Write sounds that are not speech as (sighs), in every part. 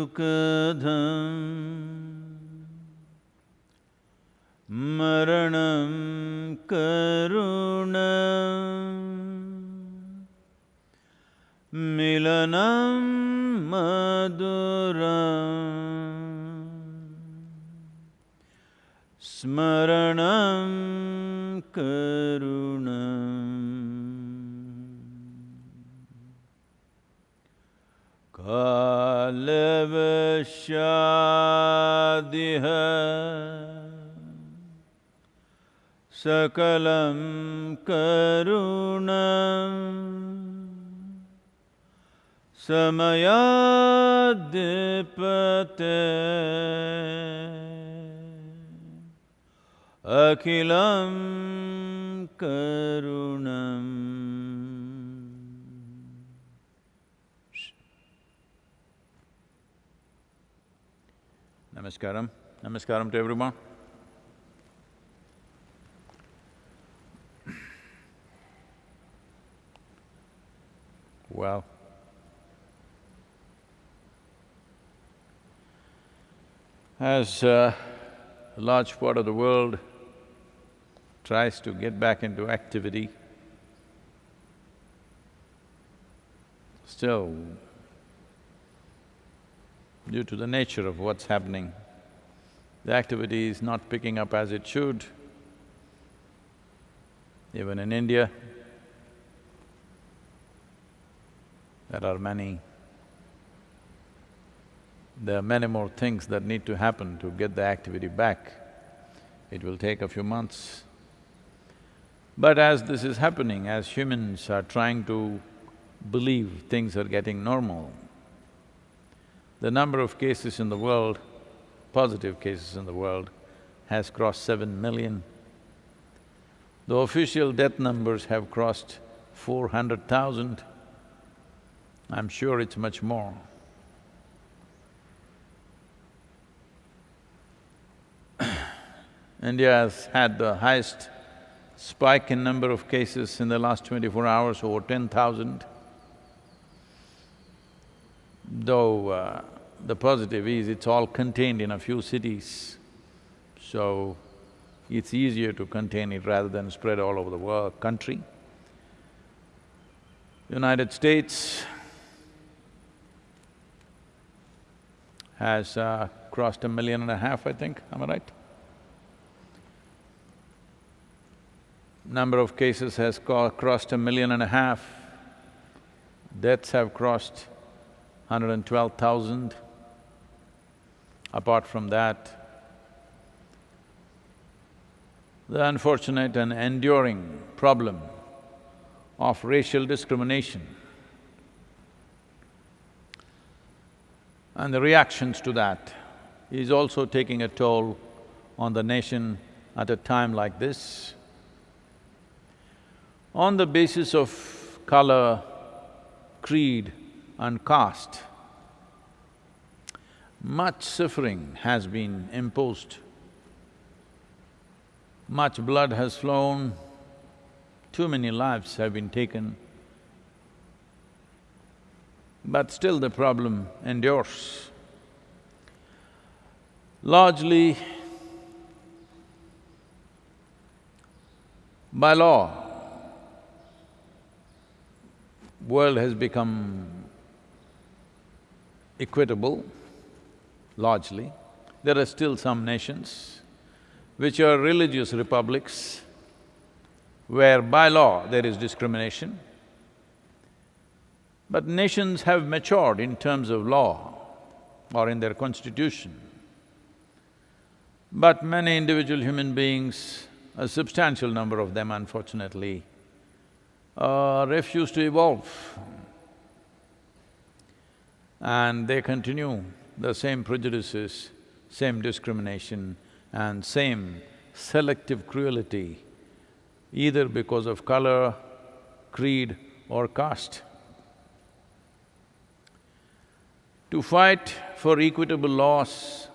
सुखधं समयाद्पते अखिलं करुणम् Namaskaram. Namaskaram to everyone. Uh, a large part of the world tries to get back into activity, still due to the nature of what's happening, the activity is not picking up as it should. Even in India, there are many… there are many more things that need to happen to get the activity back. It will take a few months. But as this is happening, as humans are trying to believe things are getting normal, the number of cases in the world, positive cases in the world, has crossed seven million. The official death numbers have crossed four hundred thousand. I'm sure it's much more. India has had the highest spike in number of cases in the last twenty-four hours, over ten thousand. Though uh, the positive is it's all contained in a few cities, so it's easier to contain it rather than spread all over the world, country. United States has uh, crossed a million and a half, I think, am I right? Number of cases has crossed a million and a half. Deaths have crossed 112,000. Apart from that, the unfortunate and enduring problem of racial discrimination and the reactions to that is also taking a toll on the nation at a time like this. On the basis of color, creed and caste, much suffering has been imposed. Much blood has flown, too many lives have been taken. But still the problem endures. Largely, by law, world has become equitable, largely. There are still some nations which are religious republics where by law there is discrimination. But nations have matured in terms of law or in their constitution. But many individual human beings, a substantial number of them unfortunately, uh, refuse to evolve. And they continue the same prejudices, same discrimination and same selective cruelty, either because of color, creed or caste. To fight for equitable laws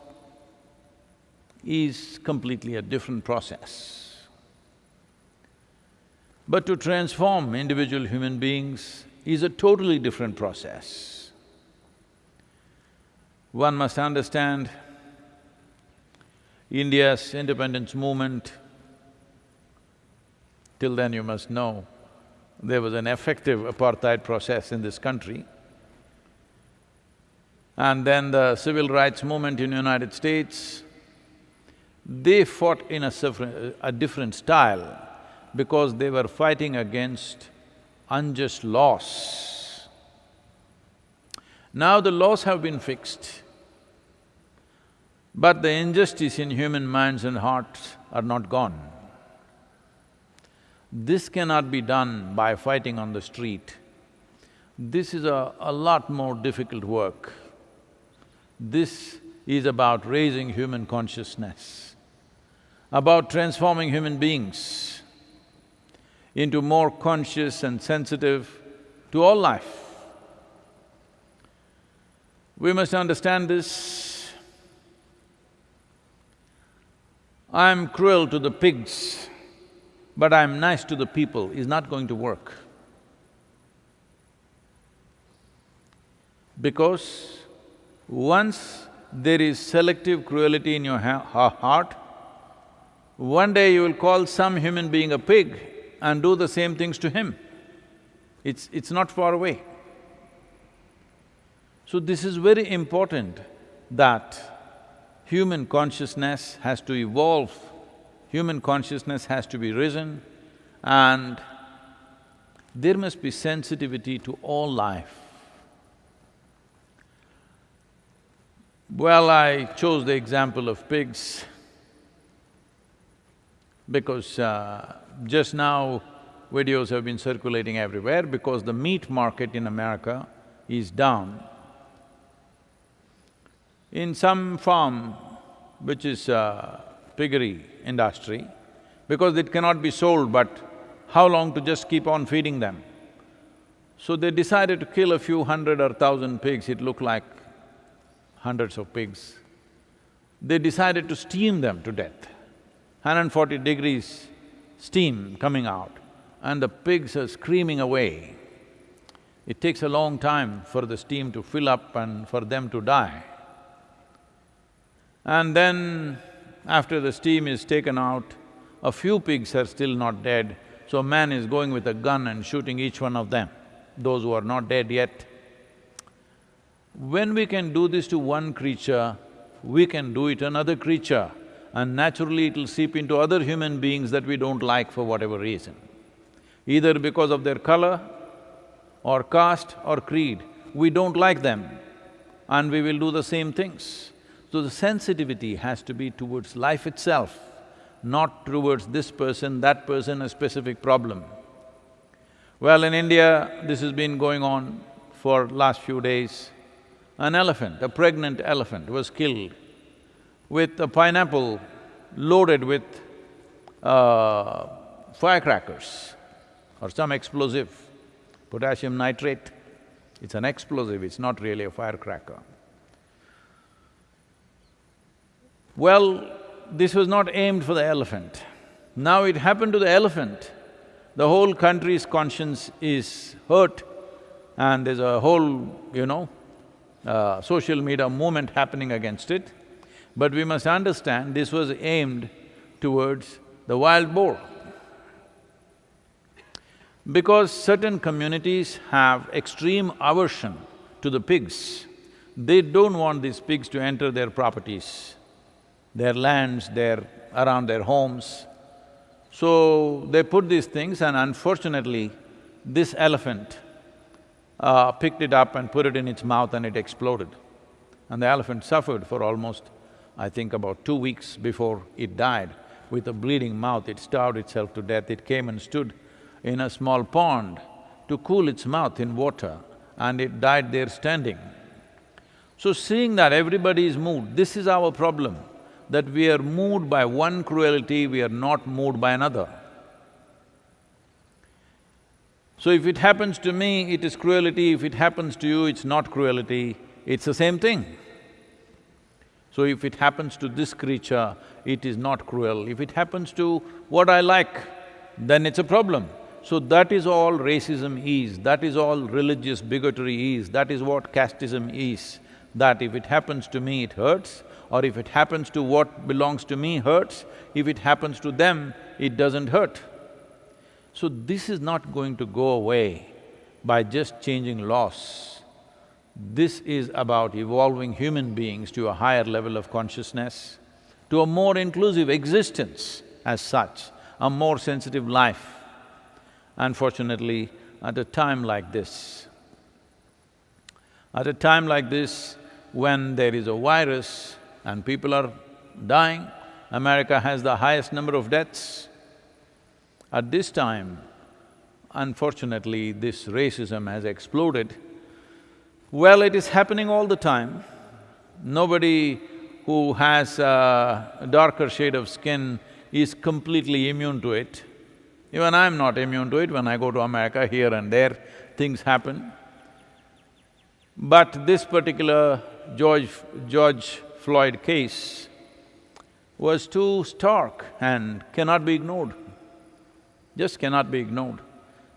is completely a different process. But to transform individual human beings is a totally different process. One must understand India's independence movement, till then you must know, there was an effective apartheid process in this country. And then the civil rights movement in United States, they fought in a, a different style because they were fighting against unjust laws. Now the laws have been fixed, but the injustice in human minds and hearts are not gone. This cannot be done by fighting on the street. This is a, a lot more difficult work. This is about raising human consciousness, about transforming human beings into more conscious and sensitive to all life. We must understand this. I'm cruel to the pigs, but I'm nice to the people is not going to work. Because once there is selective cruelty in your ha heart, one day you will call some human being a pig and do the same things to him. It's… it's not far away. So this is very important that human consciousness has to evolve, human consciousness has to be risen and there must be sensitivity to all life. Well, I chose the example of pigs because uh, just now videos have been circulating everywhere because the meat market in America is down. In some farm, which is a piggery industry, because it cannot be sold but how long to just keep on feeding them? So they decided to kill a few hundred or thousand pigs, it looked like hundreds of pigs. They decided to steam them to death. 140 degrees steam coming out and the pigs are screaming away. It takes a long time for the steam to fill up and for them to die. And then, after the steam is taken out, a few pigs are still not dead, so man is going with a gun and shooting each one of them, those who are not dead yet. When we can do this to one creature, we can do it another creature and naturally it'll seep into other human beings that we don't like for whatever reason. Either because of their color or caste or creed, we don't like them and we will do the same things. So the sensitivity has to be towards life itself. not towards this person, that person, a specific problem. Well, in India, this has been going on for last few days. An elephant, a pregnant elephant was killed with a pineapple loaded with uh, firecrackers or some explosive, potassium nitrate. It's an explosive, it's not really a firecracker. Well, this was not aimed for the elephant. Now it happened to the elephant, the whole country's conscience is hurt and there's a whole, you know, uh, social media movement happening against it. But we must understand this was aimed towards the wild boar. Because certain communities have extreme aversion to the pigs, they don't want these pigs to enter their properties, their lands, their… around their homes. So, they put these things and unfortunately, this elephant uh, picked it up and put it in its mouth and it exploded. And the elephant suffered for almost, I think about two weeks before it died. With a bleeding mouth, it starved itself to death. It came and stood in a small pond to cool its mouth in water and it died there standing. So seeing that everybody is moved, this is our problem, that we are moved by one cruelty, we are not moved by another. So if it happens to me, it is cruelty, if it happens to you, it's not cruelty, it's the same thing. So if it happens to this creature, it is not cruel. If it happens to what I like, then it's a problem. So that is all racism is, that is all religious bigotry is, that is what casteism is. That if it happens to me, it hurts, or if it happens to what belongs to me, hurts, if it happens to them, it doesn't hurt. So this is not going to go away by just changing laws. This is about evolving human beings to a higher level of consciousness, to a more inclusive existence as such, a more sensitive life. Unfortunately, at a time like this, at a time like this, when there is a virus and people are dying, America has the highest number of deaths, at this time, unfortunately, this racism has exploded. Well, it is happening all the time. Nobody who has a darker shade of skin is completely immune to it. Even I'm not immune to it, when I go to America, here and there, things happen. But this particular George… George Floyd case was too stark and cannot be ignored just cannot be ignored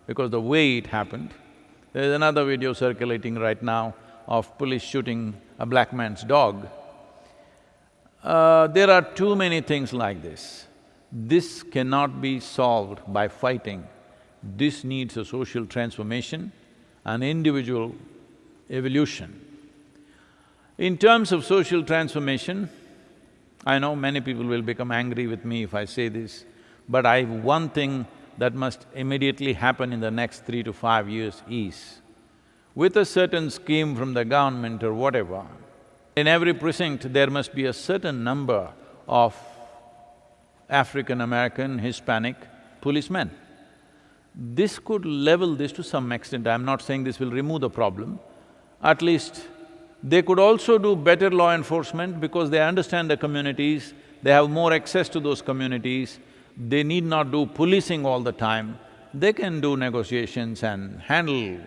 because the way it happened. There's another video circulating right now of police shooting a black man's dog. Uh, there are too many things like this. This cannot be solved by fighting. This needs a social transformation, an individual evolution. In terms of social transformation, I know many people will become angry with me if I say this, but I… one thing that must immediately happen in the next three to five years is, with a certain scheme from the government or whatever, in every precinct there must be a certain number of African-American, Hispanic policemen. This could level this to some extent, I'm not saying this will remove the problem. At least they could also do better law enforcement because they understand the communities, they have more access to those communities, they need not do policing all the time, they can do negotiations and handle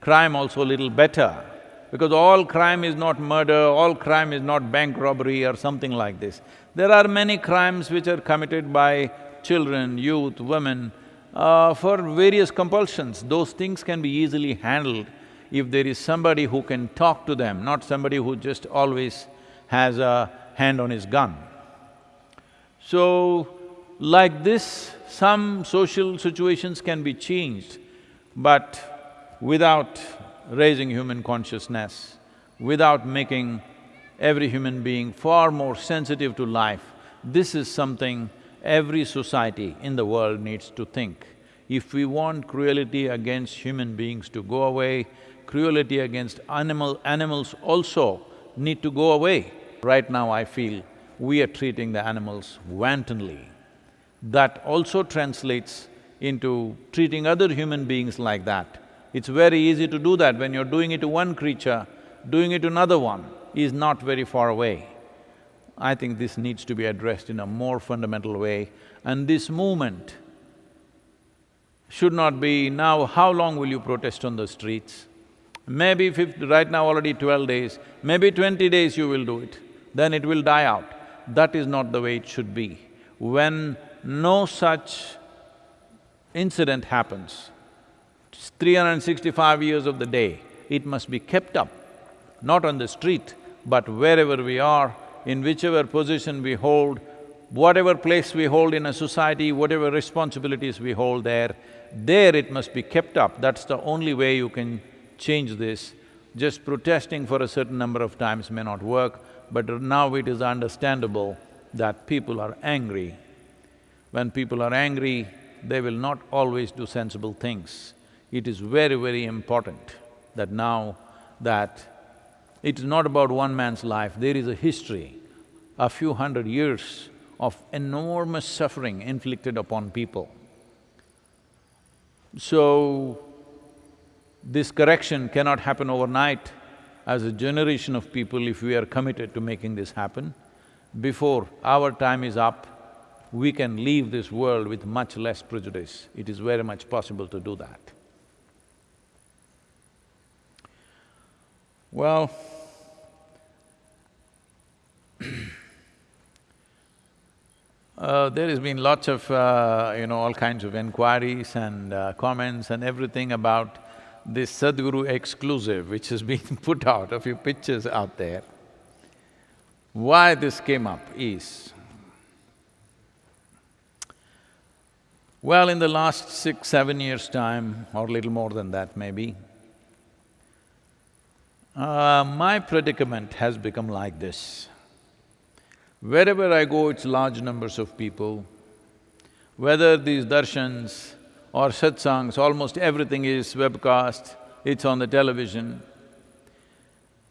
crime also a little better. Because all crime is not murder, all crime is not bank robbery or something like this. There are many crimes which are committed by children, youth, women, uh, for various compulsions. Those things can be easily handled if there is somebody who can talk to them, not somebody who just always has a hand on his gun. So, like this, some social situations can be changed, but without raising human consciousness, without making every human being far more sensitive to life, this is something every society in the world needs to think. If we want cruelty against human beings to go away, cruelty against animal… animals also need to go away. Right now I feel we are treating the animals wantonly. That also translates into treating other human beings like that. It's very easy to do that when you're doing it to one creature, doing it to another one is not very far away. I think this needs to be addressed in a more fundamental way and this movement should not be, now how long will you protest on the streets? Maybe right now already twelve days, maybe twenty days you will do it, then it will die out. That is not the way it should be. When no such incident happens, 365 years of the day, it must be kept up, not on the street, but wherever we are, in whichever position we hold, whatever place we hold in a society, whatever responsibilities we hold there, there it must be kept up. That's the only way you can change this. Just protesting for a certain number of times may not work, but now it is understandable that people are angry. When people are angry, they will not always do sensible things. It is very, very important that now that it is not about one man's life, there is a history, a few hundred years of enormous suffering inflicted upon people. So, this correction cannot happen overnight. As a generation of people, if we are committed to making this happen, before our time is up, we can leave this world with much less prejudice. It is very much possible to do that. Well, (clears throat) Uh, there has been lots of, uh, you know, all kinds of inquiries and uh, comments and everything about this Sadhguru exclusive which has been (laughs) put out, a few pictures out there. Why this came up is, well, in the last six, seven years' time, or little more than that maybe, uh, my predicament has become like this. Wherever I go, it's large numbers of people. Whether these darshans or satsangs, almost everything is webcast, it's on the television.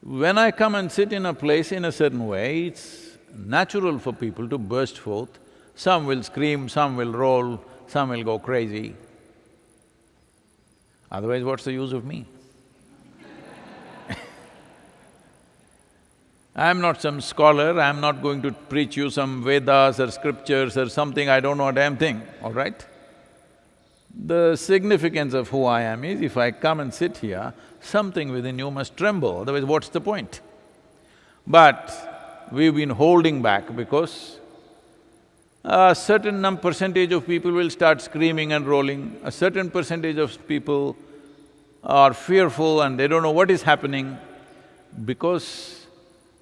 When I come and sit in a place in a certain way, it's natural for people to burst forth. Some will scream, some will roll, some will go crazy. Otherwise, what's the use of me? (laughs) I'm not some scholar, I'm not going to preach you some Vedas or scriptures or something, I don't know a damn thing, all right? The significance of who I am is if I come and sit here, something within you must tremble, otherwise what's the point? But we've been holding back because a certain num percentage of people will start screaming and rolling, a certain percentage of people are fearful and they don't know what is happening because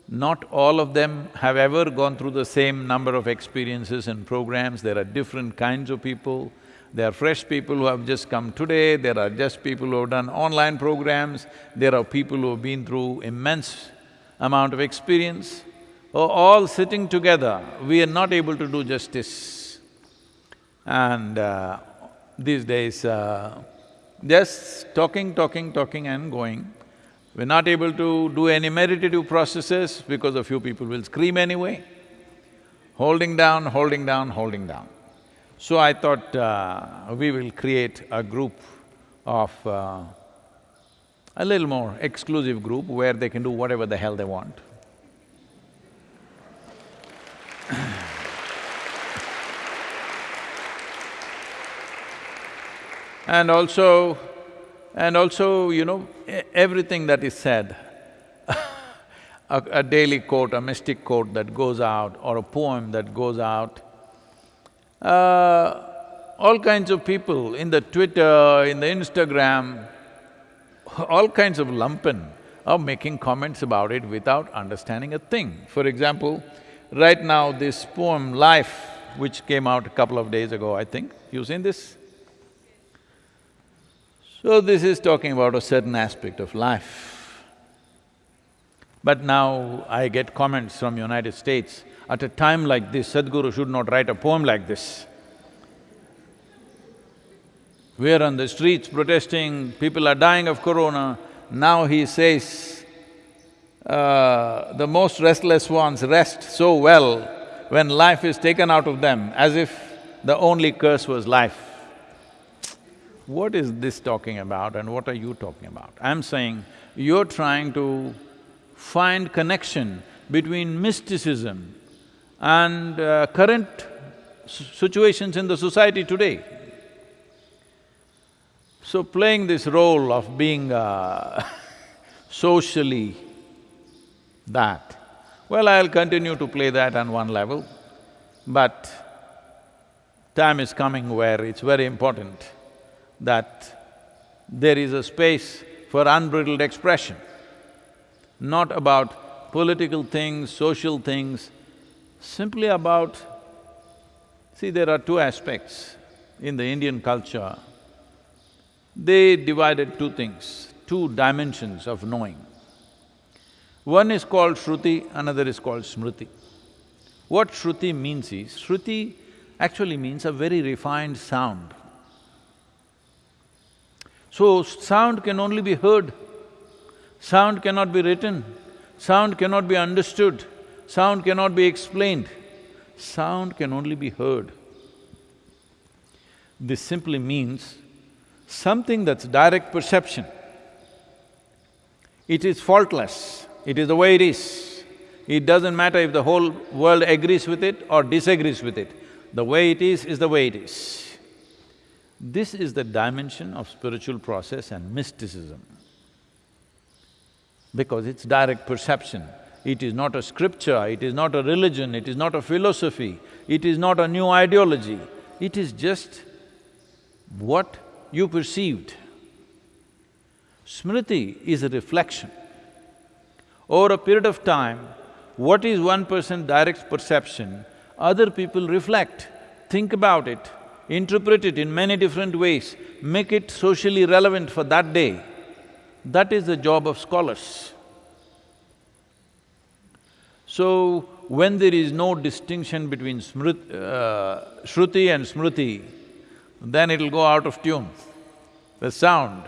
not all of them have ever gone through the same number of experiences and programs, there are different kinds of people. There are fresh people who have just come today, there are just people who have done online programs, there are people who have been through immense amount of experience. All sitting together, we are not able to do justice. And uh, these days, uh, just talking, talking, talking and going, we're not able to do any meditative processes because a few people will scream anyway. Holding down, holding down, holding down. So I thought uh, we will create a group of… Uh, a little more exclusive group where they can do whatever the hell they want. (sighs) and also, and also, you know, everything that is said, (laughs) a, a, daily quote, a mystic quote that goes out or a poem that goes out, uh, all kinds of people in the Twitter, in the Instagram, (laughs) all kinds of lumpen are making comments about it without understanding a thing. For example, right now this poem, Life, which came out a couple of days ago, I think, you've seen this? So this is talking about a certain aspect of life. But now I get comments from United States, at a time like this, Sadhguru should not write a poem like this. We are on the streets protesting, people are dying of corona, now he says, uh, the most restless ones rest so well when life is taken out of them, as if the only curse was life. What is this talking about and what are you talking about? I'm saying you're trying to find connection between mysticism and uh, current situations in the society today. So playing this role of being uh, (laughs) socially that, well, I'll continue to play that on one level, but time is coming where it's very important that there is a space for unbridled expression, not about political things, social things, simply about… See, there are two aspects in the Indian culture. They divided two things, two dimensions of knowing. One is called Shruti, another is called Smriti. What Shruti means is, Shruti actually means a very refined sound. So, sound can only be heard, sound cannot be written, sound cannot be understood, sound cannot be explained, sound can only be heard. This simply means something that's direct perception. It is faultless, it is the way it is. It doesn't matter if the whole world agrees with it or disagrees with it. The way it is, is the way it is. This is the dimension of spiritual process and mysticism. Because it's direct perception. It is not a scripture, it is not a religion, it is not a philosophy, it is not a new ideology. It is just what you perceived. Smriti is a reflection. Over a period of time, what is one person's direct perception, other people reflect, think about it, interpret it in many different ways, make it socially relevant for that day. That is the job of scholars. So, when there is no distinction between uh, Shruti and Smriti, then it'll go out of tune. The sound,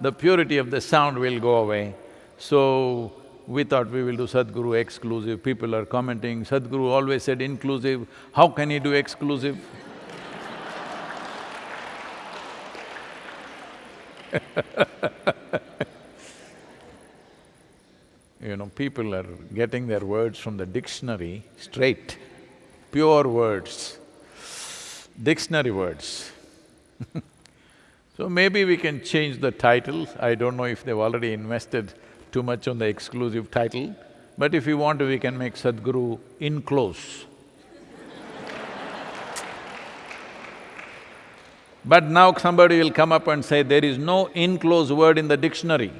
the purity of the sound will go away. So, we thought we will do Sadhguru exclusive, people are commenting, Sadhguru always said inclusive, how can he do exclusive? (laughs) you know, people are getting their words from the dictionary straight, pure words, dictionary words. (laughs) So maybe we can change the title, I don't know if they've already invested too much on the exclusive title, but if you want to, we can make Sadhguru in close. (laughs) But now somebody will come up and say, there is no in close word in the dictionary.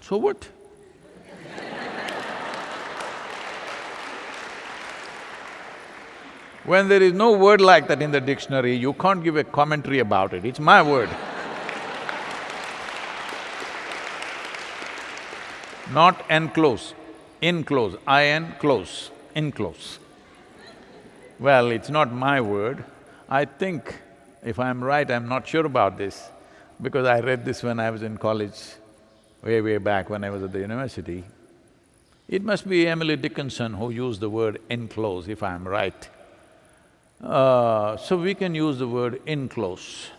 So what? (laughs) When there is no word like that in the dictionary, you can't give a commentary about it, it's my word. Not enclose, enclose, I-N close, enclose. Well, it's not my word. I think, if I'm right, I'm not sure about this, because I read this when I was in college, way, way back when I was at the university. It must be Emily Dickinson who used the word enclose, if I'm right. Uh, so we can use the word enclose.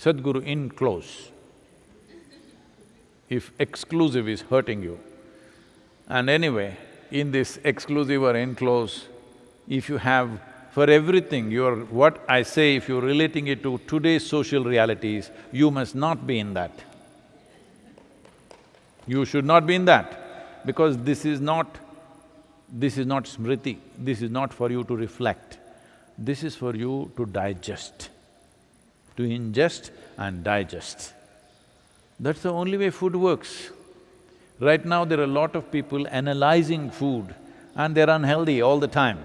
Sadhguru in close. If exclusive is hurting you. And anyway, in this exclusive or enclose, if you have for everything, you're… what I say, if you're relating it to today's social realities, you must not be in that. You should not be in that, because this is not… this is not smriti, this is not for you to reflect. This is for you to digest, to ingest and digest. That's the only way food works. Right now, there are a lot of people analyzing food and they're unhealthy all the time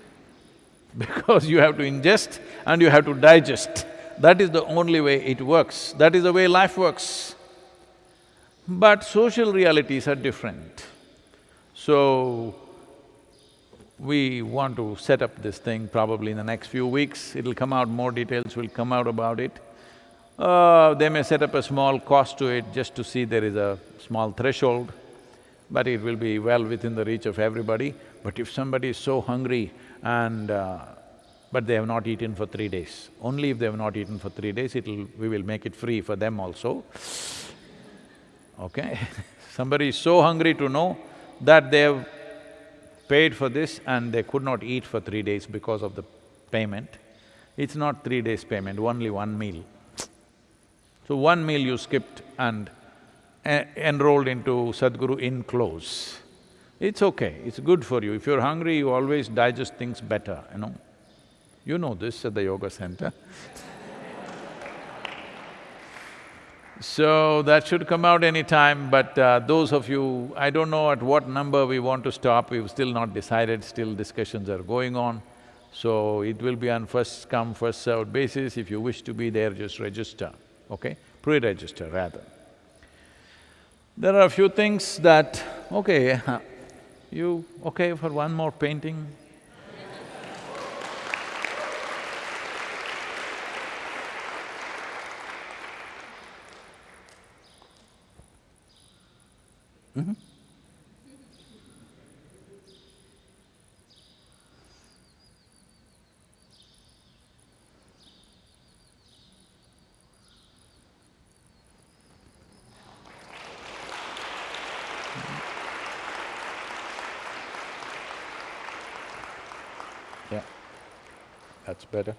(laughs) because you have to ingest and you have to digest. That is the only way it works, that is the way life works. But social realities are different. So, we want to set up this thing probably in the next few weeks, it'll come out, more details will come out about it. Uh, they may set up a small cost to it just to see there is a small threshold, but it will be well within the reach of everybody. But if somebody is so hungry and uh, but they have not eaten for three days. Only if they have not eaten for three days, it'll… we will make it free for them also. Okay? (laughs) Somebody is so hungry to know that they have paid for this and they could not eat for three days because of the payment. It's not three days payment, only one meal. So one meal you skipped and e- enrolled into Sadhguru in close. It's okay, it's good for you. If you're hungry, you always digest things better, you know. You know this at the yoga center. (laughs) So that should come out any time, but uh, those of you… I don't know at what number we want to stop, we've still not decided, still discussions are going on. So it will be on first come, first served basis, if you wish to be there, just register, okay? Pre-register rather. There are a few things that, okay, (laughs) you okay for one more painting? Yeah, (laughs) mm-hmm. Better.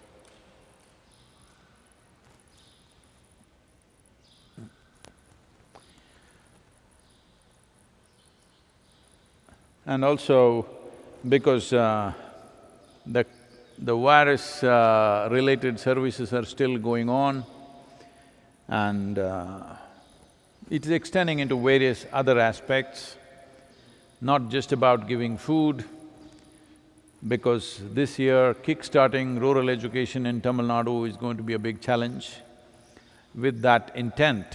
And also, because uh, the, the virus uh, related services are still going on and uh, it is extending into various other aspects, not just about giving food, because this year kick-starting rural education in Tamil Nadu is going to be a big challenge. With that intent,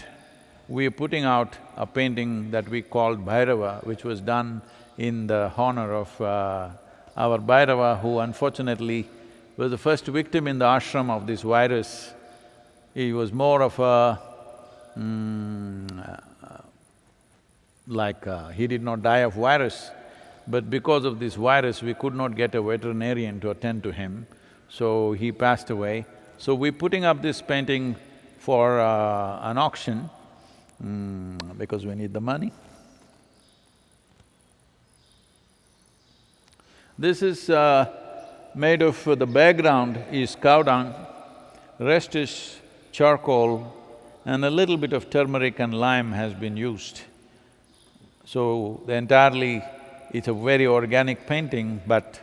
we are putting out a painting that we called Bhairava, which was done in the honor of uh, our Bhairava, who unfortunately was the first victim in the ashram of this virus. He was more of a, mm, uh, like, uh, he did not die of virus, but because of this virus, we could not get a veterinarian to attend to him, so he passed away. So we're putting up this painting for uh, an auction, mm, because we need the money. This is uh, made of… the background is cow dung, rest is charcoal and a little bit of turmeric and lime has been used. So the entirely, it's a very organic painting, but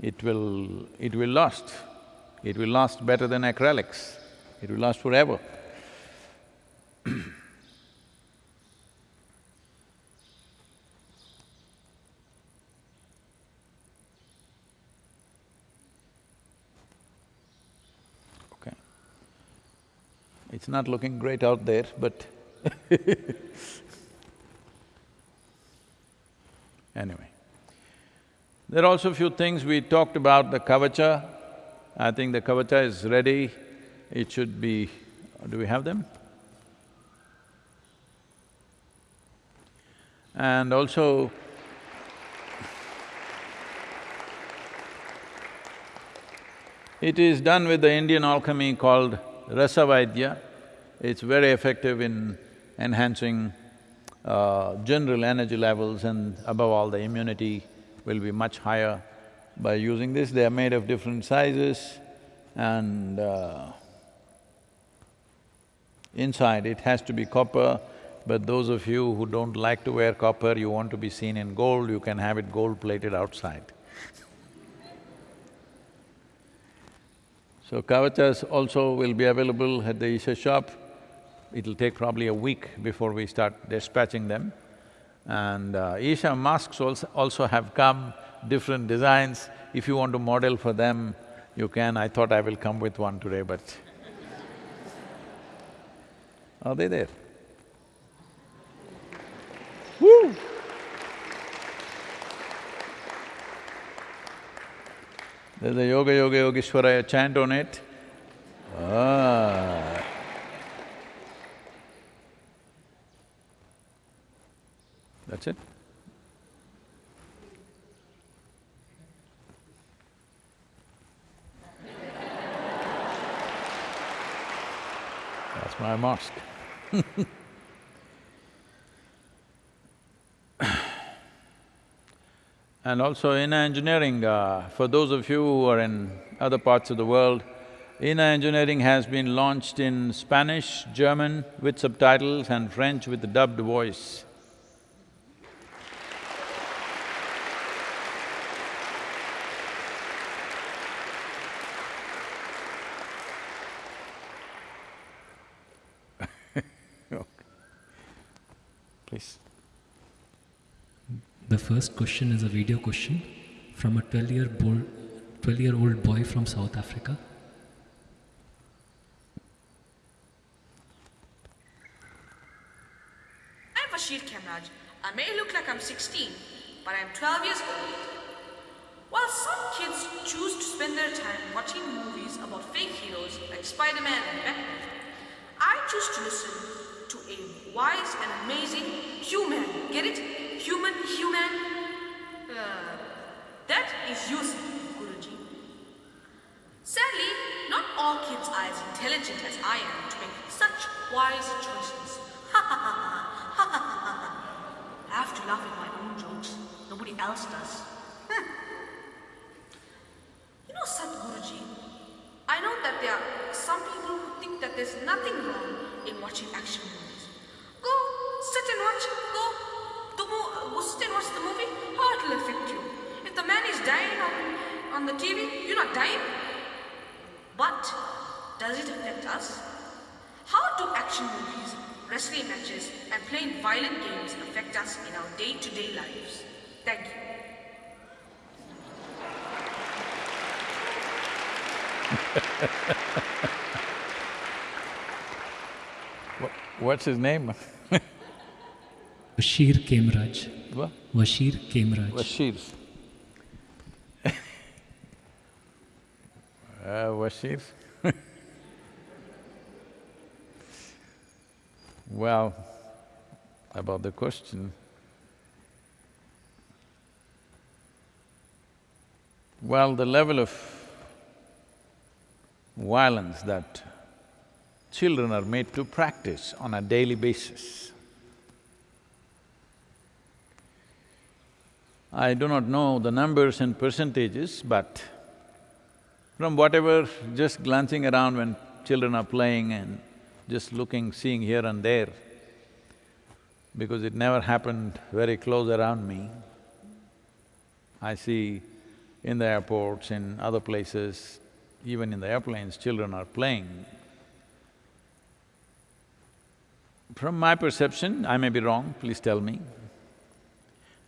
it will… it will last. It will last better than acrylics. It will last forever. (clears throat) Okay. It's not looking great out there, but (laughs) anyway. There are also a few things we talked about, the kavacha. I think the kavacha is ready. It should be… do we have them? And also, It is done with the Indian alchemy called Rasavaidya. It's very effective in enhancing uh, general energy levels and above all the immunity will be much higher by using this. They are made of different sizes and uh, inside it has to be copper, but those of you who don't like to wear copper, you want to be seen in gold, you can have it gold-plated outside. So kavachas also will be available at the Isha shop. It'll take probably a week before we start dispatching them. And uh, Isha masks also, also have come, different designs. If you want to model for them, you can. I thought I will come with one today, but (laughs) are they there? Woo! There's a Yoga Yoga Yogeshwaraya chant on it. Ah. that's it. That's my mosque (laughs) And also Inner Engineering, uh, for those of you who are in other parts of the world, Inner Engineering has been launched in Spanish, German with subtitles and French with dubbed voice. Please. The first question is a video question from a 12 year old 12 year old boy from South Africa. I'm Bashir Kamraj. I may look like I'm 16, but I'm 12 years old. While some kids choose to spend their time watching movies about fake heroes like Spider Man and Batman, I choose to listen to a wise and amazing human. Get it? Human, human. Uh, that is Yusuf, Guruji. Sadly, not all kids are as intelligent as I am to make such wise choices. I have to laugh at my own jokes. Nobody else does. (laughs) You know, Sadhguruji, I know that there are some people who think that there's nothing wrong in watching action movies. Sit and watch. Go, the go sit and watch the movie. How it will affect you? If the man is dying on, on the TV, you're not dying. But does it affect us? How do action movies, wrestling matches, and playing violent games affect us in our day-to-day lives? Thank you. (laughs) What's his name? (laughs) Bashir Kemraj. What? Bashir Kemraj. Bashir. (laughs) uh, Bashir. (laughs) well, about the question. Well, the level of violence that children are made to practice on a daily basis I do not know the numbers and percentages, but from whatever, just glancing around when children are playing and just looking, seeing here and there, because it never happened very close around me. I see in the airports, in other places, even in the airplanes, children are playing. From my perception, I may be wrong, please tell me,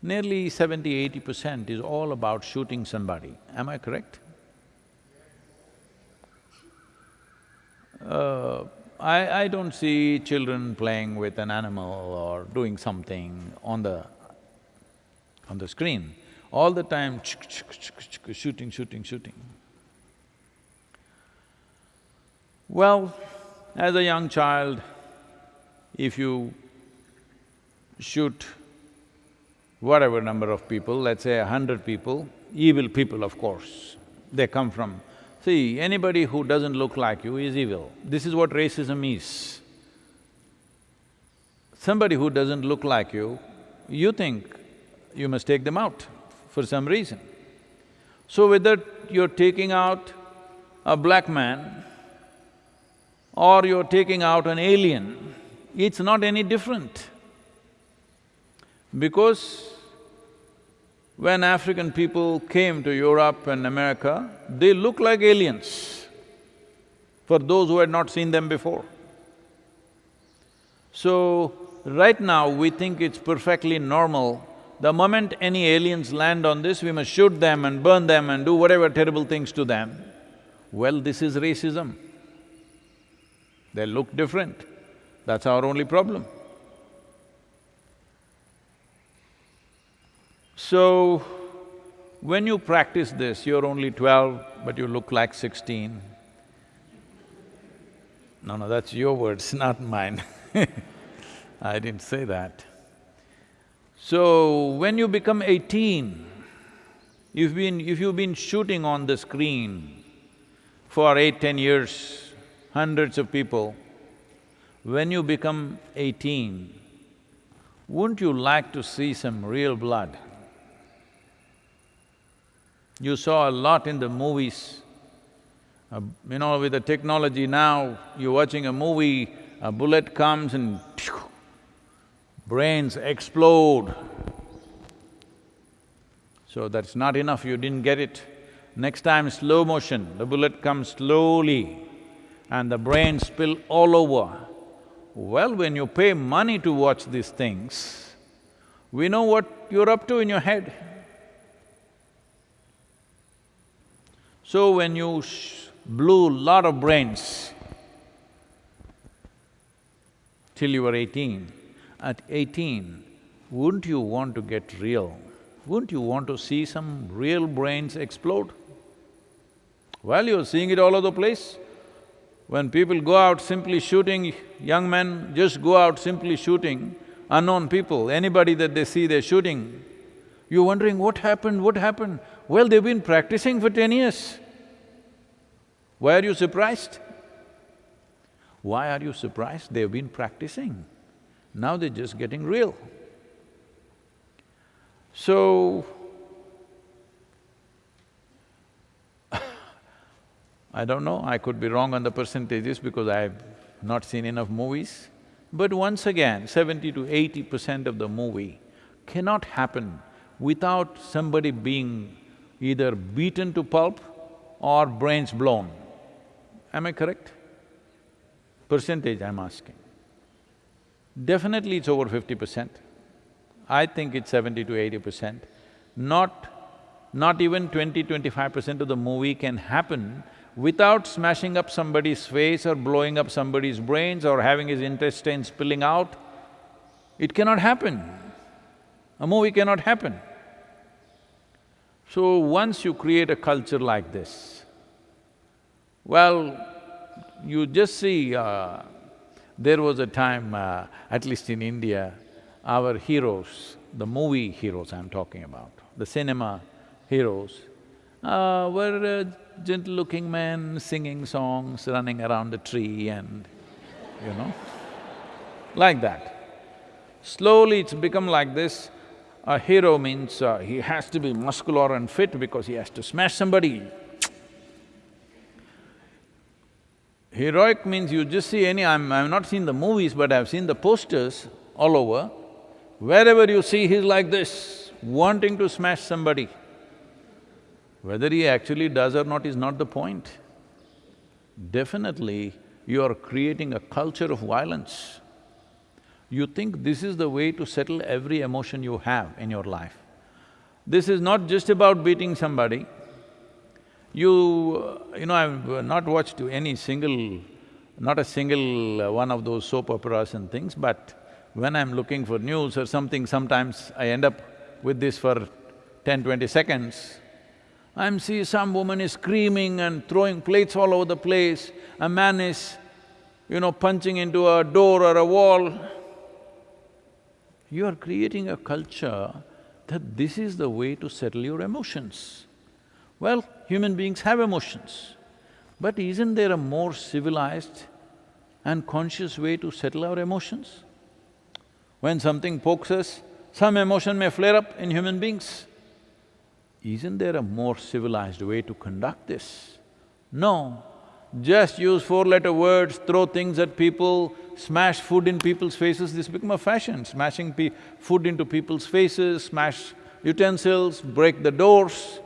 nearly 70-80 percent is all about shooting somebody. Am I correct? Uh, I… I don't see children playing with an animal or doing something on the… on the screen. All the time, shooting, shooting, shooting. Well, as a young child, if you shoot whatever number of people, let's say a hundred people, evil people of course, they come from… See, anybody who doesn't look like you is evil. This is what racism is. Somebody who doesn't look like you, you think you must take them out for some reason. So whether you're taking out a black man or you're taking out an alien, it's not any different. Because when African people came to Europe and America, they looked like aliens for those who had not seen them before. So, right now we think it's perfectly normal, the moment any aliens land on this, we must shoot them and burn them and do whatever terrible things to them. Well, this is racism. They look different, that's our only problem. So, when you practice this, you're only twelve, but you look like sixteen. No, no, that's your words, (laughs) not mine (laughs) I didn't say that. So, when you become eighteen, you've been… if you've been shooting on the screen for eight, ten years, hundreds of people, when you become eighteen, wouldn't you like to see some real blood? You saw a lot in the movies. Uh, you know, with the technology now, you're watching a movie, a bullet comes and (tsk) brains explode. So that's not enough, you didn't get it. Next time, slow motion, the bullet comes slowly and the brains spill all over. Well, when you pay money to watch these things, we know what you're up to in your head. So when you blew lot of brains till you were eighteen, at eighteen, wouldn't you want to get real? Wouldn't you want to see some real brains explode? Well, you're seeing it all over the place. When people go out simply shooting, young men just go out simply shooting unknown people, anybody that they see, they're shooting. You're wondering, what happened, what happened? Well, they've been practicing for ten years. Why are you surprised? Why are you surprised? They've been practicing. Now they're just getting real. So, (laughs) I don't know, I could be wrong on the percentages because I've not seen enough movies. But once again, seventy to eighty percent of the movie cannot happen without somebody being either beaten to pulp or brains blown. Am I correct? Percentage I'm asking. Definitely it's over fifty percent. I think it's seventy to eighty percent. Not… not even twenty, twenty-five percent of the movie can happen without smashing up somebody's face or blowing up somebody's brains or having his intestines spilling out. It cannot happen. A movie cannot happen. So once you create a culture like this, well, you just see, uh, there was a time, uh, at least in India, our heroes, the movie heroes I'm talking about, the cinema heroes, uh, were uh, gentle-looking men singing songs, running around a tree and, you know, like that. Slowly it's become like this. A hero means uh, he has to be muscular and fit because he has to smash somebody. Heroic means you just see any… I'm… I've not seen the movies, but I've seen the posters all over. Wherever you see, he's like this, wanting to smash somebody. Whether he actually does or not is not the point. Definitely, you are creating a culture of violence. You think this is the way to settle every emotion you have in your life. This is not just about beating somebody. You… you know, I've not watched any single… not a single uh, one of those soap operas and things, but when I'm looking for news or something, sometimes I end up with this for 10, 20 seconds. I'm see some woman is screaming and throwing plates all over the place, a man is, you know, punching into a door or a wall. You are creating a culture that this is the way to settle your emotions. Well, human beings have emotions, but isn't there a more civilized and conscious way to settle our emotions? When something pokes us, some emotion may flare up in human beings. Isn't there a more civilized way to conduct this? No, just use four-letter words, throw things at people, smash food in people's faces, this become a fashion, smashing food into people's faces, smash utensils, break the doors.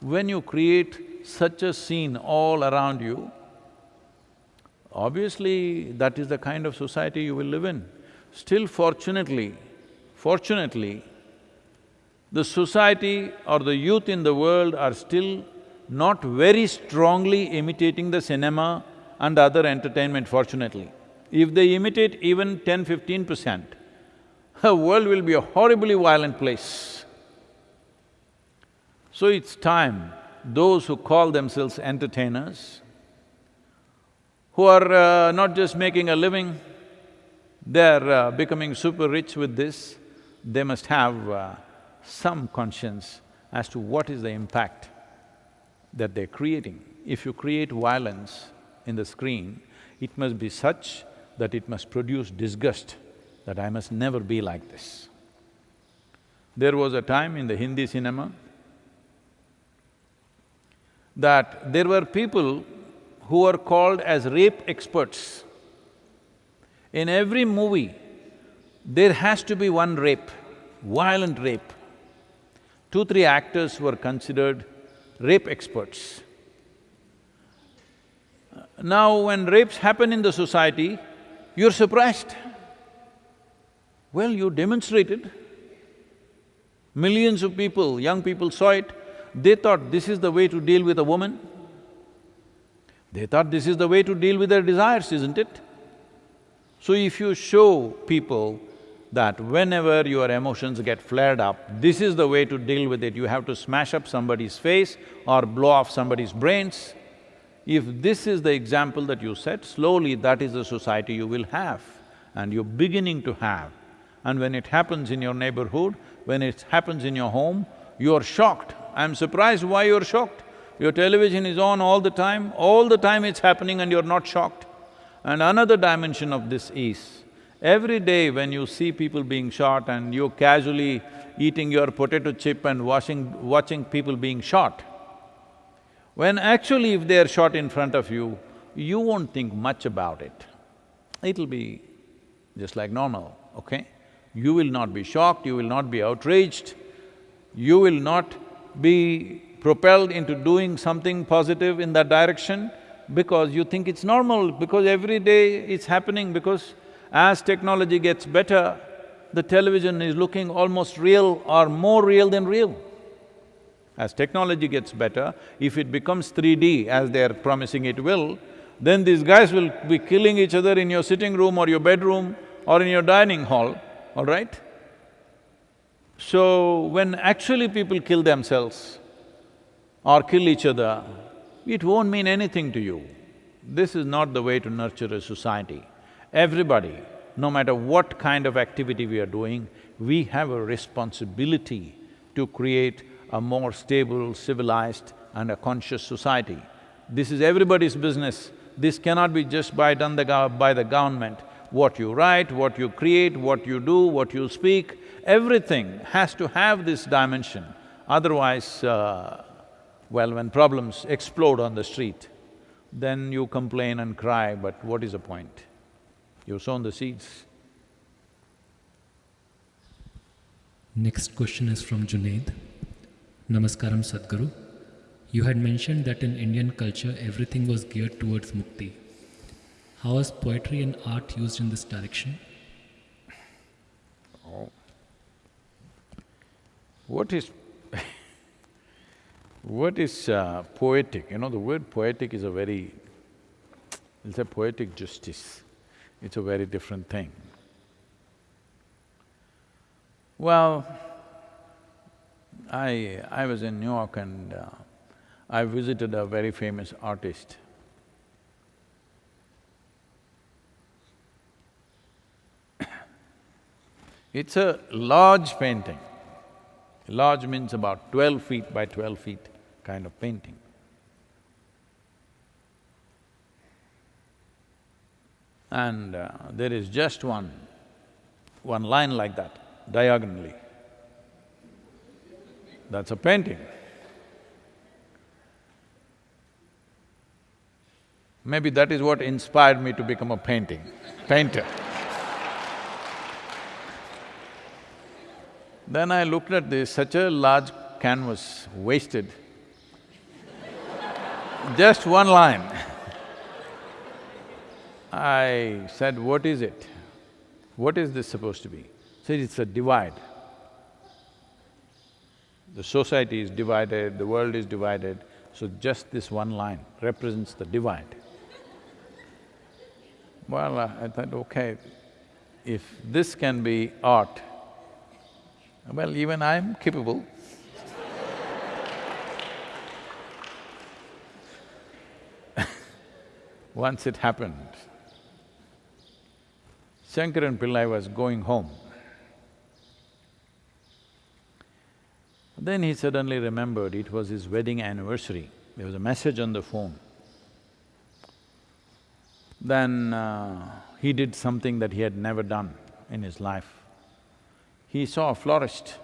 When you create such a scene all around you, obviously that is the kind of society you will live in. Still fortunately, fortunately, the society or the youth in the world are still not very strongly imitating the cinema and other entertainment, fortunately. If they imitate even 10, 15 percent, (laughs) the world will be a horribly violent place. So it's time those who call themselves entertainers, who are uh, not just making a living, they're uh, becoming super rich with this, they must have uh, some conscience as to what is the impact that they're creating. If you create violence in the screen, it must be such that it must produce disgust, that I must never be like this. There was a time in the Hindi cinema that there were people who were called as rape experts. In every movie, there has to be one rape, violent rape. Two, three actors were considered rape experts. Now, when rapes happen in the society, you're surprised. Well, you demonstrated. Millions of people, young people saw it, they thought this is the way to deal with a woman. They thought this is the way to deal with their desires, isn't it? So if you show people that whenever your emotions get flared up, this is the way to deal with it, you have to smash up somebody's face or blow off somebody's brains. If this is the example that you set, slowly that is the society you will have and you're beginning to have. And when it happens in your neighborhood, when it happens in your home, you're shocked. I'm surprised why you're shocked. Your television is on all the time, all the time it's happening and you're not shocked. And another dimension of this is, every day when you see people being shot and you're casually eating your potato chip and watching, watching people being shot, when actually if they're shot in front of you, you won't think much about it. It'll be just like normal, okay? You will not be shocked, you will not be outraged, you will not be propelled into doing something positive in that direction because you think it's normal, because every day it's happening, because as technology gets better, the television is looking almost real or more real than real. As technology gets better, if it becomes 3D as they're promising it will, then these guys will be killing each other in your sitting room or your bedroom or in your dining hall, all right? So, when actually people kill themselves or kill each other, it won't mean anything to you. This is not the way to nurture a society. Everybody, no matter what kind of activity we are doing, we have a responsibility to create a more stable, civilized and a conscious society. This is everybody's business. This cannot be just by done the by the government. What you write, what you create, what you do, what you speak, everything has to have this dimension. Otherwise, uh, well, when problems explode on the street, then you complain and cry, but what is the point? You've sown the seeds. Next question is from Junaid. Namaskaram Sadhguru. You had mentioned that in Indian culture everything was geared towards mukti. How is poetry and art used in this direction? What is what is uh, poetic? You know, the word poetic is a very… it's a poetic justice. It's a very different thing. Well, I… I was in New York and uh, I visited a very famous artist. (coughs) It's a large painting. Large means about twelve feet by twelve feet kind of painting. And uh, there is just one, one line like that, diagonally. That's a painting. Maybe that is what inspired me to become a painting, painter. Then I looked at this, such a large canvas, wasted. Just one line. I said, what is it? What is this supposed to be? Said, it's a divide. The society is divided, the world is divided, so just this one line represents the divide. Well, I thought, okay, if this can be art, well, even I'm capable. (laughs) Once it happened, Shankaran Pillai was going home. Then he suddenly remembered it was his wedding anniversary. There was a message on the phone. Then uh, he did something that he had never done in his life. He saw a florist.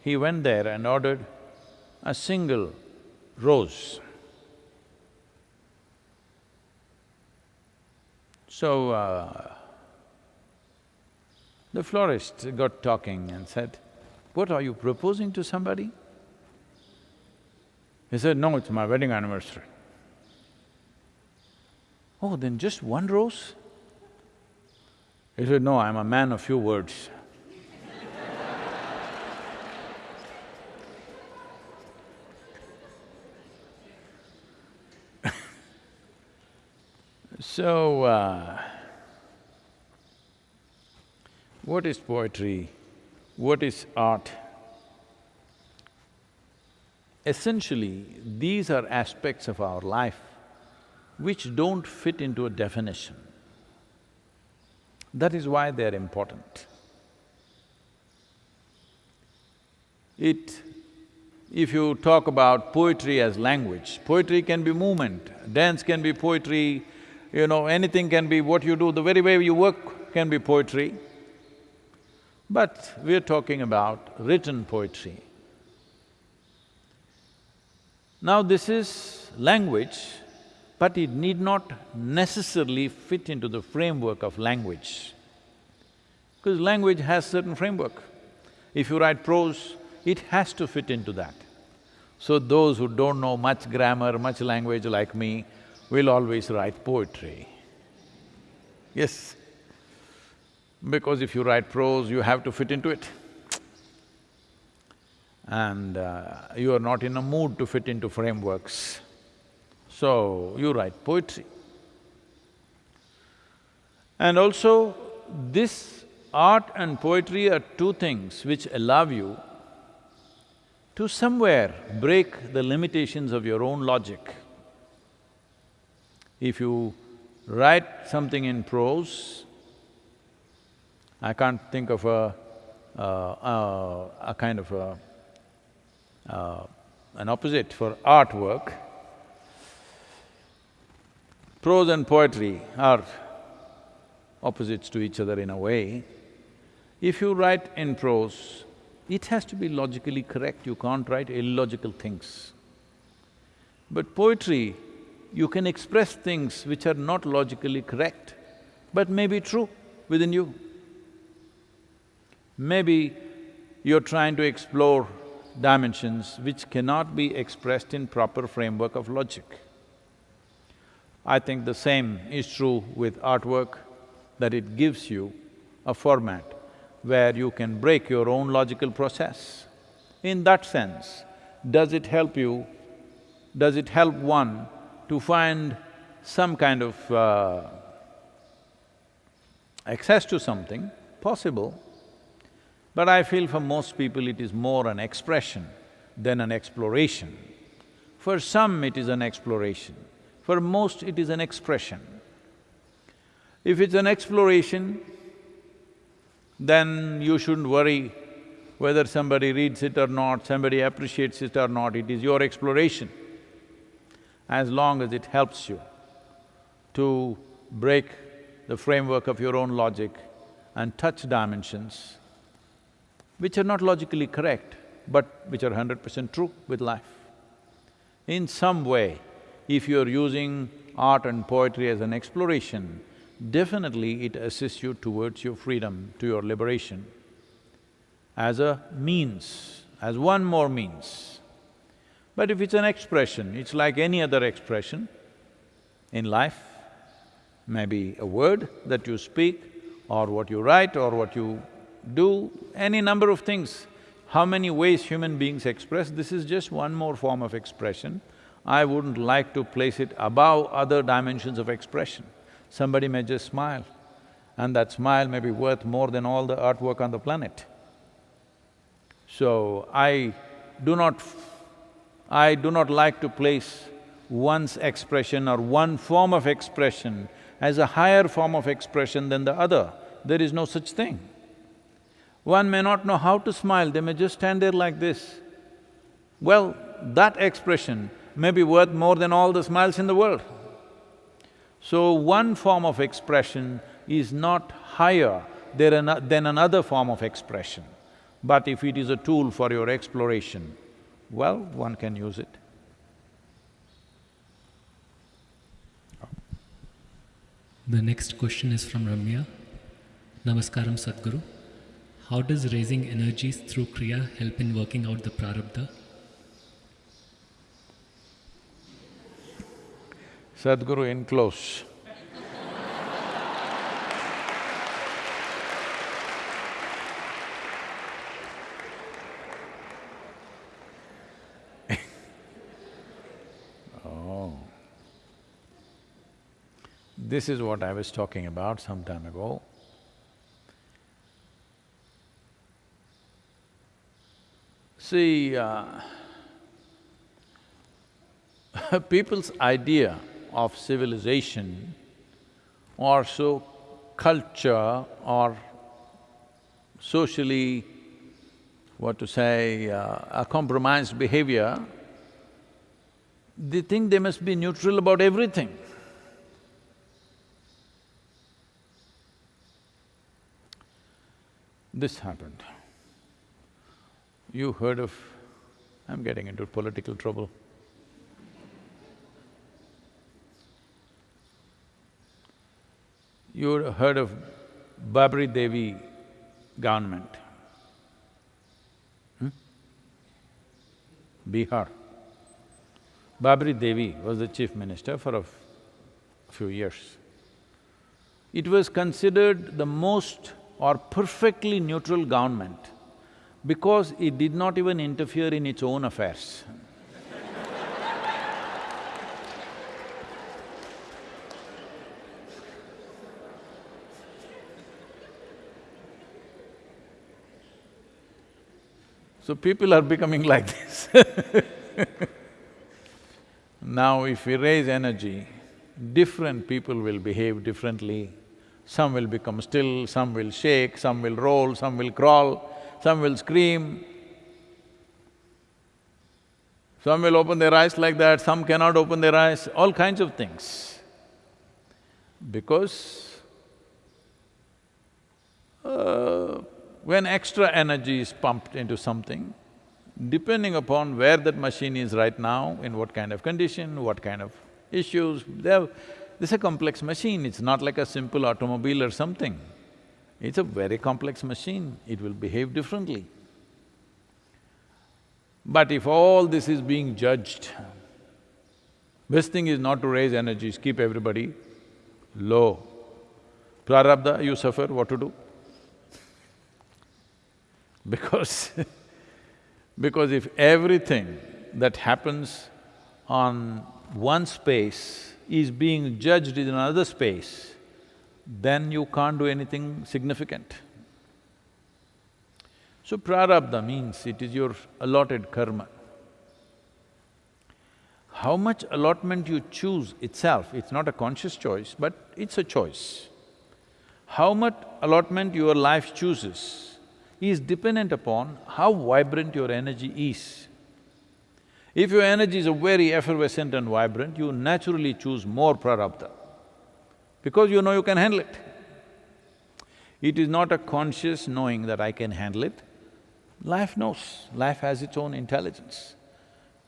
He went there and ordered a single rose. So, uh, the florist got talking and said, what are you proposing to somebody? He said, no, it's my wedding anniversary. Oh, then just one rose? He said, no, I'm a man of few words. So, uh, what is poetry? What is art? Essentially, these are aspects of our life which don't fit into a definition. That is why they're important. It… if you talk about poetry as language, poetry can be movement, dance can be poetry, you know, anything can be what you do, the very way you work can be poetry. But we're talking about written poetry. Now this is language, but it need not necessarily fit into the framework of language. Because language has certain framework. If you write prose, it has to fit into that. So those who don't know much grammar, much language like me, will always write poetry. Yes, because if you write prose, you have to fit into it. And uh, you are not in a mood to fit into frameworks. So, you write poetry. And also, this art and poetry are two things which allow you to somewhere break the limitations of your own logic. If you write something in prose, I can't think of a, uh, uh, a kind of a, uh, an opposite for artwork. Prose and poetry are opposites to each other in a way. If you write in prose, it has to be logically correct, you can't write illogical things. But poetry, you can express things which are not logically correct, but may be true within you. Maybe you're trying to explore dimensions which cannot be expressed in proper framework of logic. I think the same is true with artwork, that it gives you a format where you can break your own logical process. In that sense, does it help you, does it help one to find some kind of uh, access to something? Possible, but I feel for most people it is more an expression than an exploration. For some it is an exploration, for most it is an expression. If it's an exploration, then you shouldn't worry whether somebody reads it or not, somebody appreciates it or not, it is your exploration. As long as it helps you to break the framework of your own logic and touch dimensions, which are not logically correct, but which are hundred percent true with life. In some way, if you're using art and poetry as an exploration, definitely it assists you towards your freedom, to your liberation, as a means, as one more means. But if it's an expression, it's like any other expression in life, maybe a word that you speak, or what you write, or what you do any number of things. How many ways human beings express, this is just one more form of expression. I wouldn't like to place it above other dimensions of expression. Somebody may just smile, and that smile may be worth more than all the artwork on the planet. So, I do not… I do not like to place one's expression or one form of expression as a higher form of expression than the other. There is no such thing. One may not know how to smile, they may just stand there like this. Well, that expression may be worth more than all the smiles in the world. So one form of expression is not higher than another form of expression. But if it is a tool for your exploration, well, one can use it. The next question is from Ramya. Namaskaram Sadhguru. How does raising energies through Kriya help in working out the prarabdha? Sadhguru in close. This is what I was talking about some time ago. See, uh, (laughs) people's idea of civilization or so culture or socially, what to say, uh, a compromised behavior, they think they must be neutral about everything. This happened. You heard of… I'm getting into political trouble. You heard of Rabri Devi government? Hmm? Bihar. Rabri Devi was the chief minister for a few years. It was considered the most or perfectly neutral government because it did not even interfere in its own affairs. (laughs) So people are becoming (laughs) like this (laughs) Now if we raise energy, different people will behave differently. Some will become still, some will shake, some will roll, some will crawl, some will scream. Some will open their eyes like that, some cannot open their eyes, all kinds of things. Because uh, when extra energy is pumped into something, depending upon where that machine is right now, in what kind of condition, what kind of issues, they have… This is a complex machine, it's not like a simple automobile or something. It's a very complex machine, it will behave differently. But if all this is being judged, best thing is not to raise energies, keep everybody low. Prarabdha, you suffer, what to do? (laughs) Because (laughs) because if everything that happens on one space is being judged in another space, then you can't do anything significant. So prarabdha means it is your allotted karma. How much allotment you choose itself, it's not a conscious choice, but it's a choice. How much allotment your life chooses is dependent upon how vibrant your energy is. If your energy is very effervescent and vibrant, you naturally choose more prarabdha, because you know you can handle it. It is not a conscious knowing that I can handle it. Life knows, life has its own intelligence.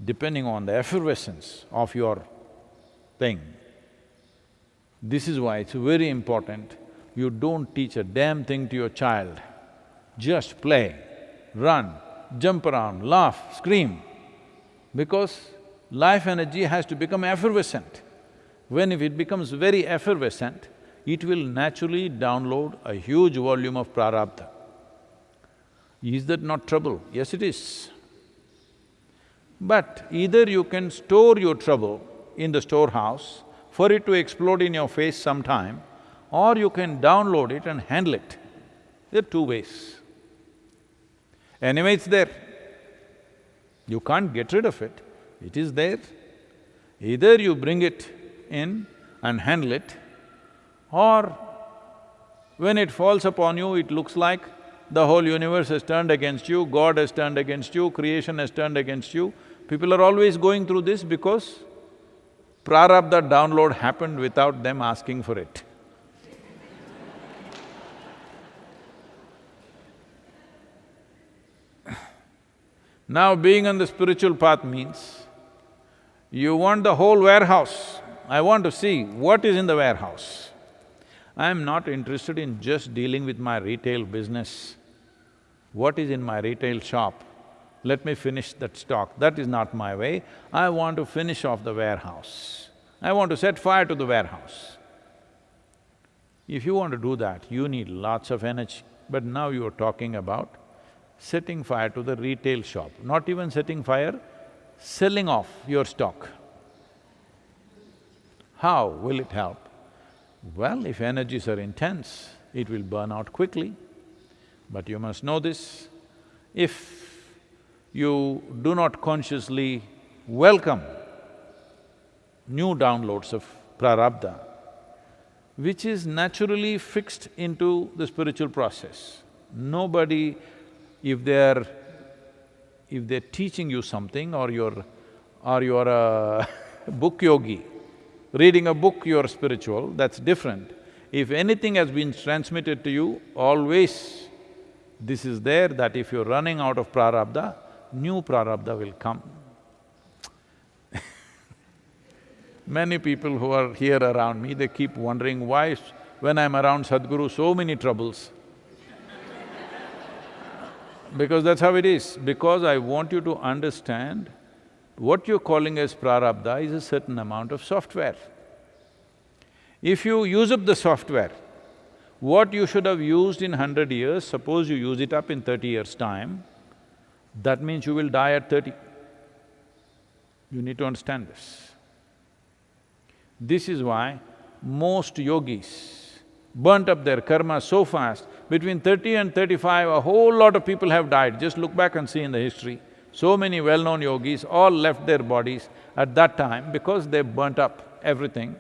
Depending on the effervescence of your thing, this is why it's very important, you don't teach a damn thing to your child. Just play, run, jump around, laugh, scream, because life energy has to become effervescent. When if it becomes very effervescent, it will naturally download a huge volume of prarabdha. Is that not trouble? Yes, it is. But either you can store your trouble in the storehouse for it to explode in your face sometime, or you can download it and handle it. There are two ways. Anyway, it's there. You can't get rid of it, it is there. Either you bring it in and handle it, or when it falls upon you, it looks like the whole universe has turned against you, God has turned against you, creation has turned against you. People are always going through this because prarabdha download happened without them asking for it. Now being on the spiritual path means, you want the whole warehouse. I want to see what is in the warehouse. I am not interested in just dealing with my retail business. What is in my retail shop? Let me finish that stock. That is not my way. I want to finish off the warehouse. I want to set fire to the warehouse. If you want to do that, you need lots of energy. But now you are talking about setting fire to the retail shop, not even setting fire, selling off your stock. How will it help? Well, if energies are intense, it will burn out quickly. But you must know this, if you do not consciously welcome new downloads of prarabdha, which is naturally fixed into the spiritual process. Nobody, if they're… if they're teaching you something or you're… or you're a (laughs) book yogi, reading a book you're spiritual, that's different. If anything has been transmitted to you, always this is there that if you're running out of prarabdha, new prarabdha will come. (laughs) Many people who are here around me, they keep wondering why when I'm around Sadhguru, so many troubles. Because that's how it is. Because I want you to understand, what you're calling as prarabdha is a certain amount of software. If you use up the software, what you should have used in hundred years, suppose you use it up in thirty years' time, that means you will die at thirty. You need to understand this. This is why most yogis burnt up their karma so fast, between thirty and thirty-five, a whole lot of people have died, just look back and see in the history. So many well-known yogis all left their bodies at that time because they burnt up everything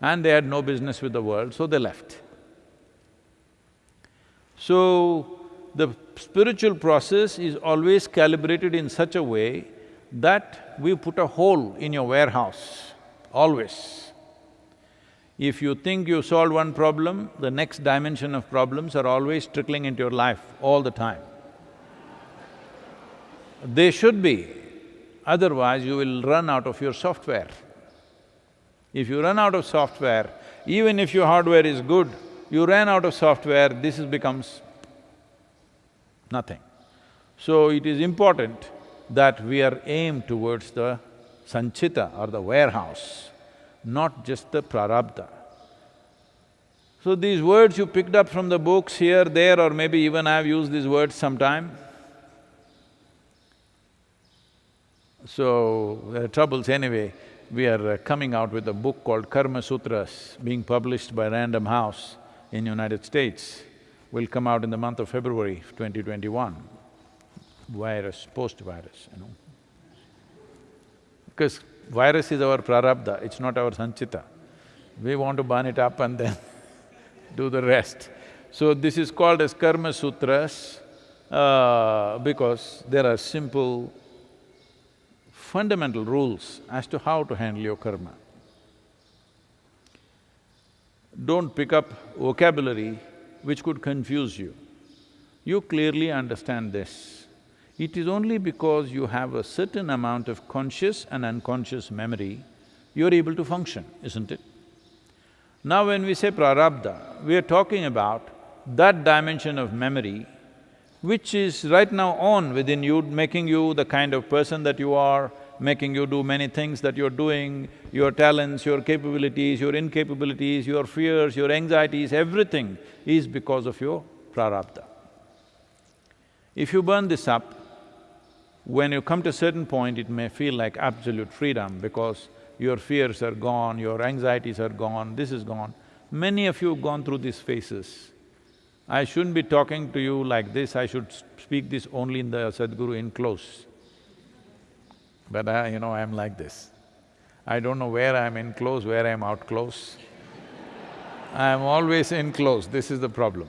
and they had no business with the world, so they left. So, the spiritual process is always calibrated in such a way that we put a hole in your warehouse, always. If you think you solved one problem, the next dimension of problems are always trickling into your life all the time. They should be, otherwise you will run out of your software. If you run out of software, even if your hardware is good, you ran out of software, this is becomes nothing. So it is important that we are aimed towards the sanchita or the warehouse not just the prarabdha. So these words you picked up from the books here, there or maybe even I've used these words sometime. So, there are troubles anyway. We are uh, coming out with a book called Karma Sutras, being published by Random House in United States. Will come out in the month of February 2021. Virus, post-virus, you know. Because virus is our prarabdha, it's not our sanchita. We want to burn it up and then (laughs) do the rest. So this is called as Karma Sutras uh, because there are simple, fundamental rules as to how to handle your karma. Don't pick up vocabulary which could confuse you. You clearly understand this. It is only because you have a certain amount of conscious and unconscious memory, you're able to function, isn't it? Now when we say prarabdha, we are talking about that dimension of memory which is right now on within you, making you the kind of person that you are, making you do many things that you're doing, your talents, your capabilities, your incapabilities, your fears, your anxieties, everything is because of your prarabdha. If you burn this up, when you come to a certain point, it may feel like absolute freedom because your fears are gone, your anxieties are gone, this is gone. Many of you have gone through these phases. I shouldn't be talking to you like this, I should speak this only in the Sadhguru in close. But I, you know, I'm like this. I don't know where I'm in close, where I'm out close. (laughs) I'm always in close, this is the problem.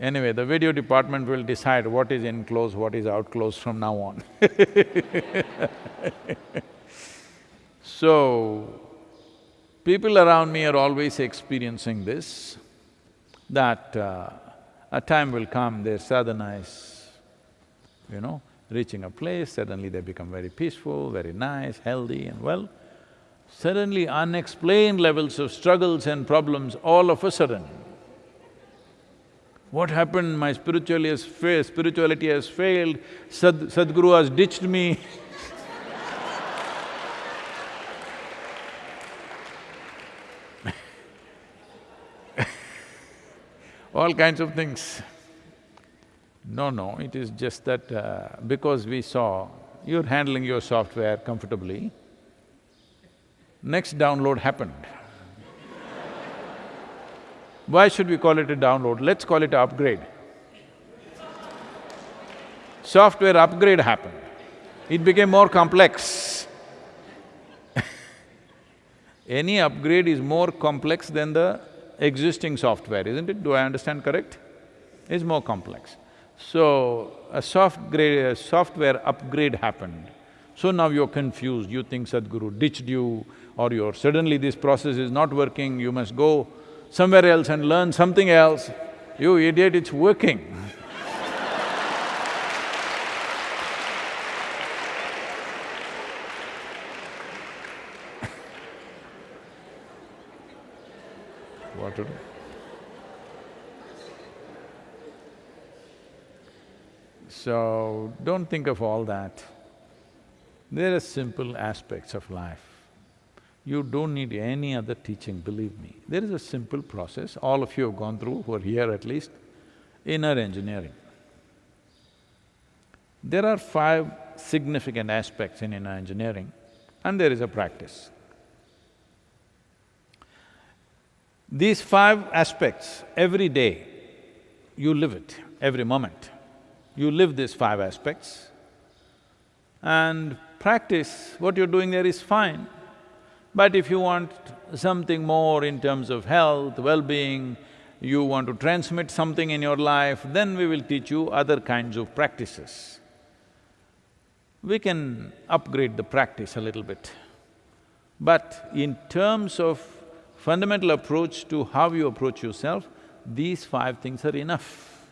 Anyway, the video department will decide what is in close, what is out close from now on (laughs) So, People around me are always experiencing this, that uh, a time will come, their sadhana is, you know, reaching a place, suddenly they become very peaceful, very nice, healthy and well. Suddenly unexplained levels of struggles and problems all of a sudden. What happened? My spirituality has fa spirituality has failed, Sad Sadhguru has ditched me (laughs) all kinds of things. No, no, it is just that uh, because we saw you're handling your software comfortably, next download happened. Why should we call it a download? Let's call it upgrade. Software upgrade happened. It became more complex. (laughs) Any upgrade is more complex than the existing software, isn't it? Do I understand correct? It's more complex. So, a soft grade, a software upgrade happened. So now you're confused, you think Sadhguru ditched you or you're suddenly this process is not working, you must go somewhere else and learn something else. You idiot, it's working. (laughs) what to do? So, don't think of all that. There are simple aspects of life. You don't need any other teaching, believe me. There is a simple process, all of you have gone through, who are here at least, inner engineering. There are five significant aspects in inner engineering and there is a practice. These five aspects, every day, you live it, every moment. You live these five aspects and practice, what you're doing there is fine. But if you want something more in terms of health, well-being, you want to transmit something in your life, then we will teach you other kinds of practices. We can upgrade the practice a little bit. But in terms of fundamental approach to how you approach yourself, these five things are enough.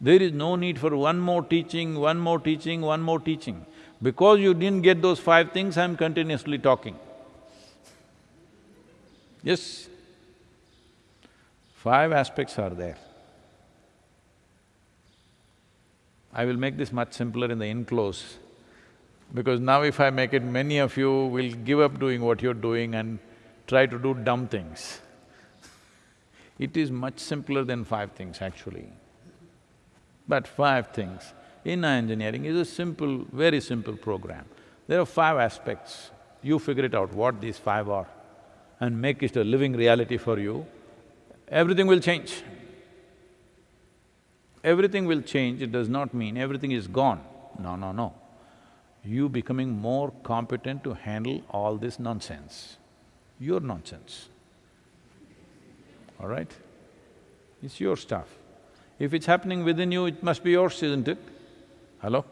There is no need for one more teaching, one more teaching, one more teaching. Because you didn't get those five things, I'm continuously talking. Yes, five aspects are there. I will make this much simpler in the enclose, because now if I make it, many of you will give up doing what you're doing and try to do dumb things. It is much simpler than five things actually. But five things. Inner engineering is a simple, very simple program. There are five aspects. You figure it out what these five are and make it a living reality for you, everything will change. Everything will change, it does not mean everything is gone. No, no, no. You becoming more competent to handle all this nonsense. Your nonsense, all right? It's your stuff. If it's happening within you, it must be yours, isn't it? Hello?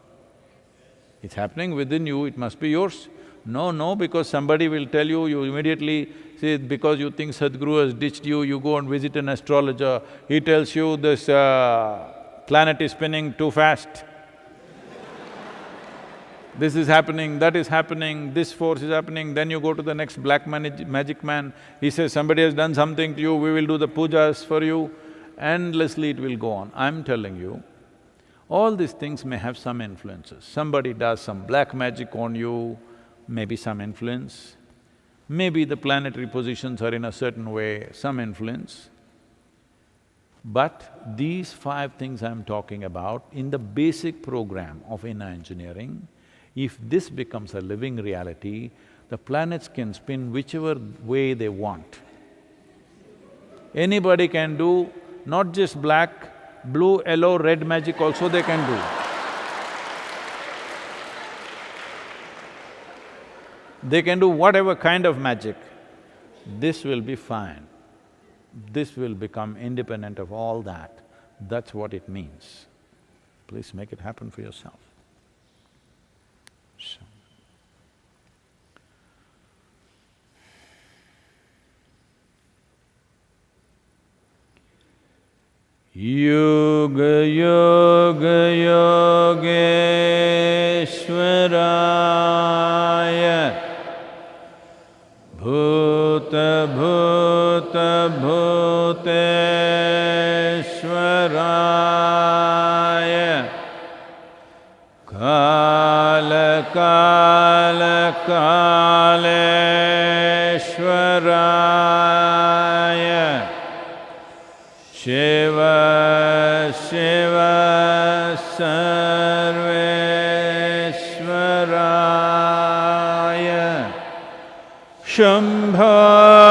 It's happening within you, it must be yours. No, no, because somebody will tell you, you immediately say, because you think Sadhguru has ditched you, you go and visit an astrologer, he tells you this uh, planet is spinning too fast. (laughs) this is happening, that is happening, this force is happening, then you go to the next black magic man, he says, somebody has done something to you, we will do the pujas for you endlessly it will go on. I'm telling you, all these things may have some influences. Somebody does some black magic on you, maybe some influence. Maybe the planetary positions are in a certain way, some influence. But these five things I'm talking about, in the basic program of inner engineering, if this becomes a living reality, the planets can spin whichever way they want. Anybody can do not just black, blue, yellow, red magic also they can do. they can do whatever kind of magic. This will be fine. This will become independent of all that. That's what it means. Please make it happen for yourself. So. yoga, yoga. योगेश्वराय भूतभूतभूतेश्वराय कालकालकालेश्वराय Shiv Shiv स Shambho